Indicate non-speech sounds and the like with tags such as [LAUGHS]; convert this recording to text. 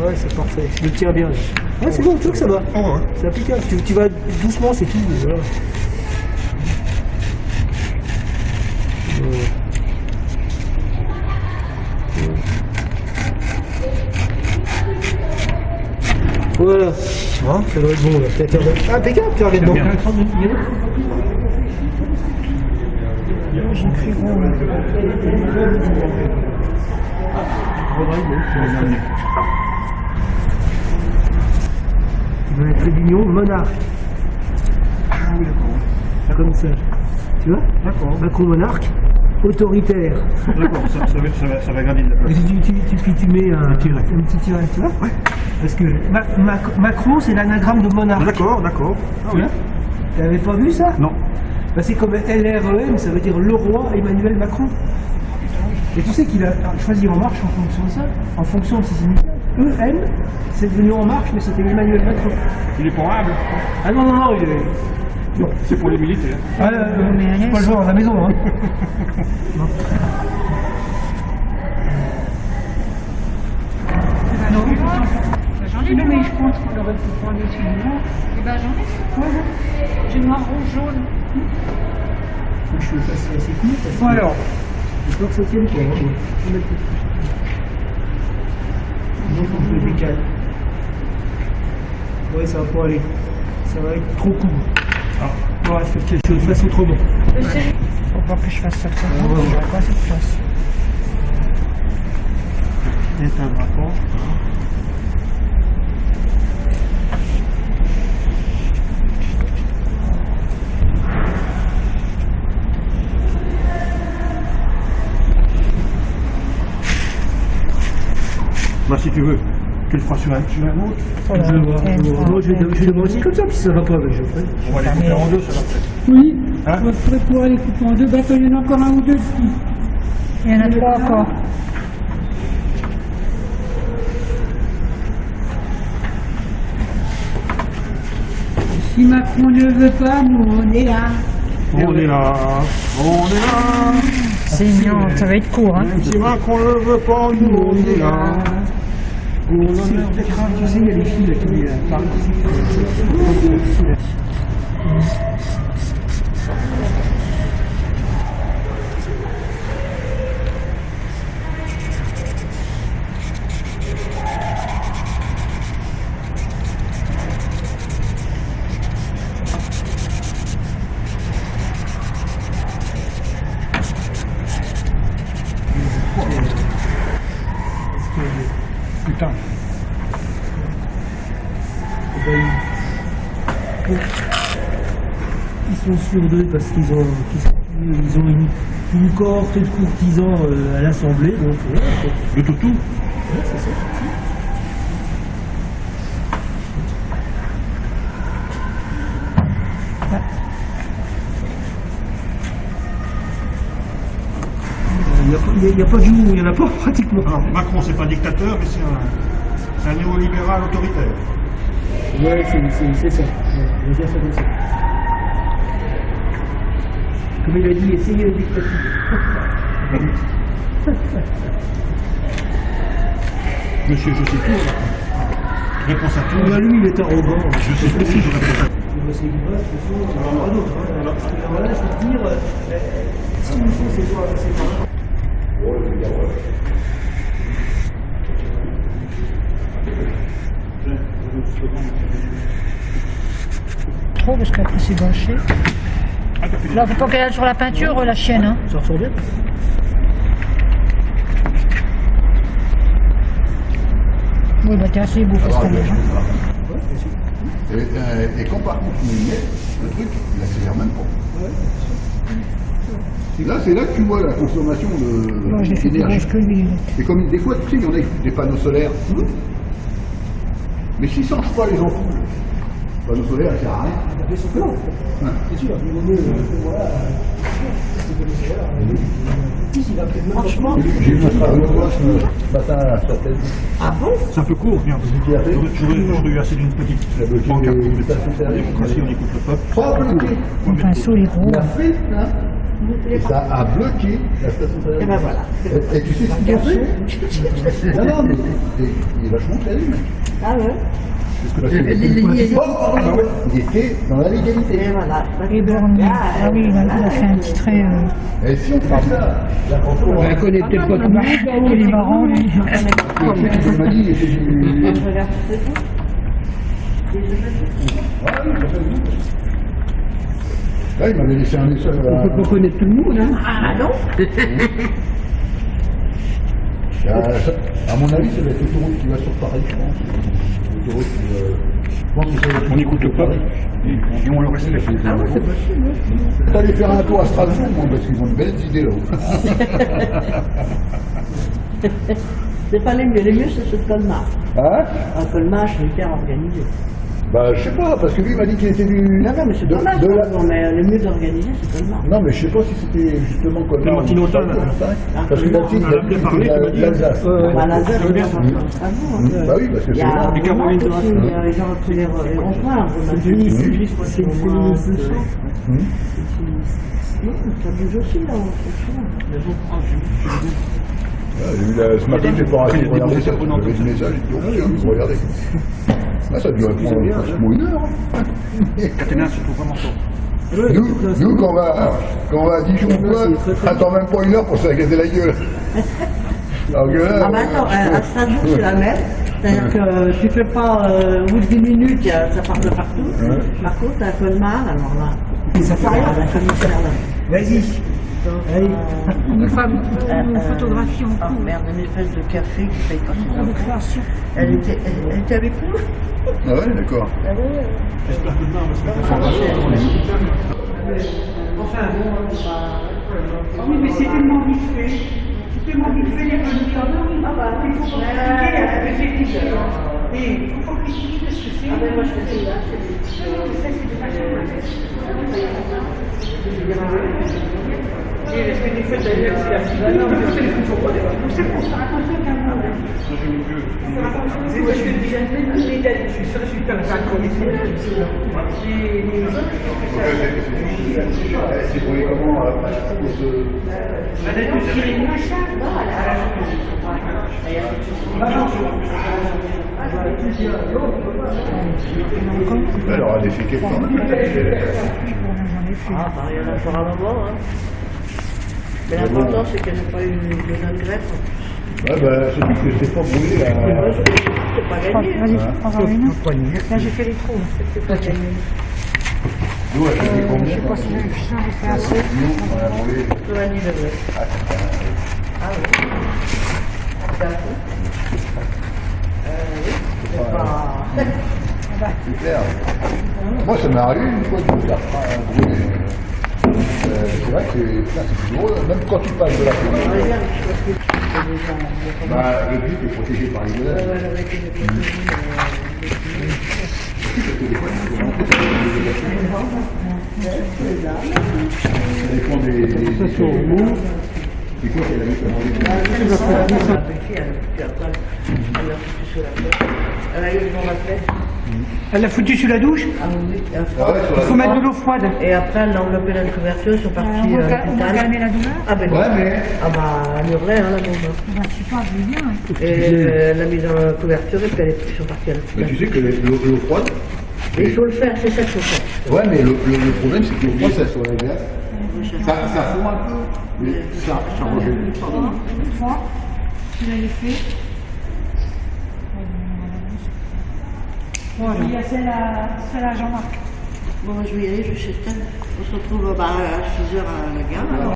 Ouais, c'est parfait. Je le tiens bien. là. Ouais, c'est bon, tu vois que ça va. Oh, ouais. C'est applicable. Tu, tu vas doucement, c'est tout. Voilà. Voilà. Hein, ça doit être bon là. T'as- Ah, impeccable, tu regardes bon. J'écris gros là. Un Trévignon monarque. Ah oui, d'accord. Comme ça. Tu vois D'accord. Macron monarque, autoritaire. D'accord, ça, ça, va, ça, va, ça va gravir de la Et place. tu, tu, tu, tu mets un, un petit tiret, tu vois Ouais. Parce que Ma- Mac- Macron, c'est l'anagramme de monarque. D'accord, d'accord. Ah Tu oui. T'avais pas vu ça Non. Bah, C'est comme LREM, ça veut dire le roi Emmanuel Macron. Et tu sais qu'il a choisi En Marche en fonction de ça, en fonction de ses initiales. EM, c'est devenu En Marche, mais c'était Emmanuel Macron. Il est pour humble. Ah non, non, non, il est. Non. C'est pour les militaires. Ah, euh, c'est pas le genre à la maison, hein. [LAUGHS] Non. Non, j'en ai, mais je pense qu'on aurait pu prendre celui-là. Eh ben j'en ai. Ouais, ouais. J'ai noir, rouge, jaune. Je suis assez, assez cool. parce que- Bon alors, J'ai peur que ça tienne pas. hein. Mettre le- on. Ouais, ça va pas aller. Ça va être trop court. Ah. Ouais, faites quelque chose, fasse autrement. Faut pas que je fasse ça comme ça. J'aurais pas cette place. un drapeau. Si tu veux, tu le feras sur un, sur un autre. Voilà. Je vais voir. Je vais voir. Moi, je vais fois, je vais demander aussi comme ça, puis si ça va pas, ben, je ferai. On va les couper en deux, ça va peut-être. Oui, Hein on pouvoir les couper en deux bateaux, il y en a encore un ou deux petits. Il y en a trois encore. Si Macron ne veut pas, nous on est là. On est là, on est là. C'est mignon, ça va être court. Hein. Si Macron ne veut pas, nous on est là. Au l'honneur des crânes, tu sais, il y a les filles là, qui euh, parlent. Putain. Eh ben, ils- sont sur deux parce qu'ils ont, ils ont une, une cohorte de courtisans euh, à l'Assemblée, donc quoi. Le toutou Ouais, c'est ça. Il n'y a, pas- a- du mot, il n'y en a pas [LAUGHS] pratiquement. Alors, Macron, c'est pas dictateur, mais c'est un, un néolibéral autoritaire. C'est c'est ça. Comme il a dit, essayez la dictature. [LAUGHS] Monsieur, je sais tout. Réponse à tout. Bah, lui, il est arrogant. Je sais tout, je réponds à tout. De toute façon, en aura d'autres. voilà, je peux te dire, euh, ce qu'il nous faut, c'est quoi C'est pas. Trop parce qu'après c'est gâché. Ah, Là, faut pas qu'elle aille sur la peinture, la chienne. Hein. Ça ressort bien Oui, bah t'es assez beau parce Alors, que il y a hein. chose là. Et, euh, et quand par contre tu mets une lettre, le truc, il accélère même pas. Là, c'est là que tu vois la consommation de Moi, je l'ai fait plus d'énergie. grosse que lui. Et comme des fois, tu sais, il y en a des panneaux solaires. Mais s'ils ne changent pas les ampoules, à. Bien. Ouais. C'est sûr, il vaut mieux. Voilà. Puis, il va Franchement. J'ai avocat ce matin à tête. Ah bon? C'est un peu court, a fait J'aurais- eu assez d'une petite a ça. stations La démocratie, on écoute le peuple. Pas bloqué. Le pinceau, il est gros. Il a fait, hein, Et ça a bloqué la station Et ben voilà. Et, tu sais ce qu'ils ont fait Non, non, mais il est vachement mec. Ah ouais Ah ouais, il était dans la légalité. Et voilà. Et Bernie. Ah oui, il a, il a fait un petit trait. euh, Et si on fait ça, la photo, Elle connaît peut-être pas tout le monde. Il est marrant, lui. il m'a dit, il était du... Je regarde c'est tout. Ah il Là, m'avait laissé un message On peut pas connaître tout le monde, hein. Ah non [LAUGHS] à, à mon avis, ça va être l'autoroute qui va sur Paris, je pense. Être- On n'écoute pas. Et on le respecte. Ah hein. T'allais faire un tour à Strasbourg, moi, parce qu'ils ont de belles idées [LAUGHS] là-haut. C'est pas les mieux. Les mieux, c'est ce Colmar. Hein? Un Colmar, je suis hyper organisé. Bah, je sais pas, parce que lui, il m'a dit qu'il était du... Non, non, mais c'est de, mal. de la- Non, mais le mieux organisé, c'est Colmar. Non, mais je sais pas si c'était justement comme Le Martinotin, là. Parce que On en a bien parlé, il a m'as dit. l'Alsace. Bah, l'Alsace, bien. c'est Strasbourg. Bah oui, parce que Il y c'est a là. Et Caroline. aussi, il y a les gens tous les les ronds-points, c'est Denis, c'est juste c'est moins de Hum. Non, ça bouge aussi là, franchement. Mais Ah, la- Ce matin, j'ai pas arrêté de regarder ça. J'avais message, j'ai dit, oh, regardez. Ah, ça a pratiquement une heure. hein. Surtout vraiment. Nous, nous, quand on va, quand on va à Dijon, quoi, attends même pas une heure pour se la la gueule. [LAUGHS] Alors que là, Ah bah attends, euh, à Strasbourg c'est la même. C'est-à-dire que tu fais pas euh, au bout de 10 minutes, ça part de partout. Par contre, à Colmar, alors là, ça fait rien. la commissaire là. Vas-y. Allez. Une femme, une photographie en Oh cours. merde, une espèce de café qui paye pas ses. Elle était, elle, elle était avec nous Ah ouais, d'accord. J'espère que demain, parce que Enfin bon, bah, Oui, mais c'est tellement vite fait. C'est tellement vite fait, il y a pas de temps. Non, oui, ah bah, il faut pas. Et il faut pas critiquer parce que c'est. Ah ben moi je fais ça. Ça, c'est des que c'est Non, des Se- Elle féquets quand même. Ah bah il y en a pour un moment. Hein. Mais l'important c'est qu'elle n'ait pas eu de bonne greffe. Ouais, bah, c'est dit que c'est pas brûlé là. C'est pas gagné. hein. Vas-y, prends-en une. Là, j'ai fait les trous. C'est pas gagné. Nous, elle fait combien Je sais pas si j'ai fait assez. Nous, on a brûlé. 90 degrés. Ah oui. D'accord. Euh, oui. C'est pas... C'est clair. Moi, ça m'est arrivé une fois de me faire euh, brûler. Euh, c'est vrai que c'est douloureux, même quand tu passes de la déjà... Bah, le but est protégé par les Ça dépend des. des, des, des C'est quoi, la Elle a eu devant la tête. Elle l'a foutu sous la douche Ah oui, Ah ouais, sur Il la faut mettre de l'eau froide. Et après, elle l'a enveloppé dans une couverture, ils sont partis On à va on va l'hôpital. calmer la douleur. Ah ben, Ouais, mais. ah bah, elle hurlait, hein, la bombe. Bah, je sais pas, je vais bien. Et euh, elle l'a mis dans la couverture et puis elle est- ils sont partis à Mais l'hôpital. tu sais que l'eau l'eau froide. Et il faut le faire, c'est ça qu'il faut faire. Ouais, mais le, le, le problème, c'est que l'eau froide, ça sur la glace. Ça, ça fond un peu. Mais ça, ça rajoute. Trois. Tu l'avais fait. Bon, il y a celle à, celle à Jean-Marc. Bon, je vais y aller, je Stan. On se retrouve bah, à 6h à la gare. alors.